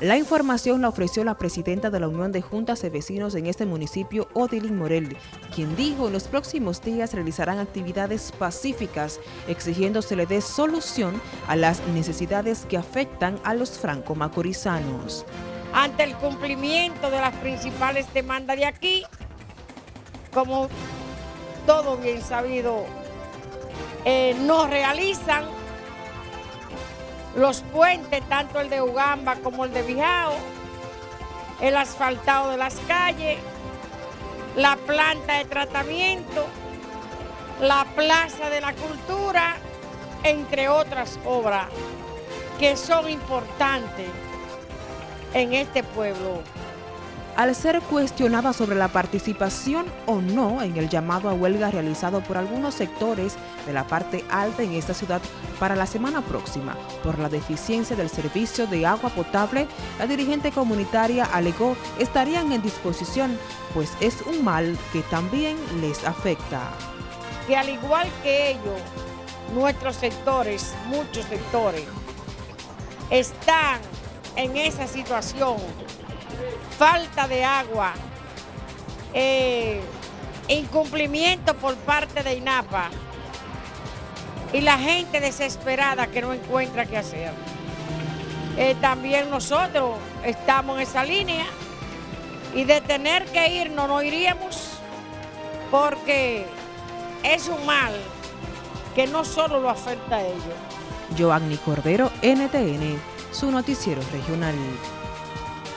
La información la ofreció la presidenta de la Unión de Juntas de Vecinos en este municipio, Odilín Morel, quien dijo en los próximos días realizarán actividades pacíficas exigiendo se le dé solución a las necesidades que afectan a los franco-macorizanos. Ante el cumplimiento de las principales demandas de aquí, como todo bien sabido, eh, no realizan los puentes, tanto el de Ugamba como el de Bijao, el asfaltado de las calles, la planta de tratamiento, la plaza de la cultura, entre otras obras que son importantes en este pueblo al ser cuestionada sobre la participación o no en el llamado a huelga realizado por algunos sectores de la parte alta en esta ciudad para la semana próxima por la deficiencia del servicio de agua potable, la dirigente comunitaria alegó estarían en disposición, pues es un mal que también les afecta. Que al igual que ellos, nuestros sectores, muchos sectores, están en esa situación falta de agua, eh, incumplimiento por parte de INAPA y la gente desesperada que no encuentra qué hacer. Eh, también nosotros estamos en esa línea y de tener que irnos no iríamos porque es un mal que no solo lo afecta a ellos. Joanny Cordero, NTN, su noticiero regional.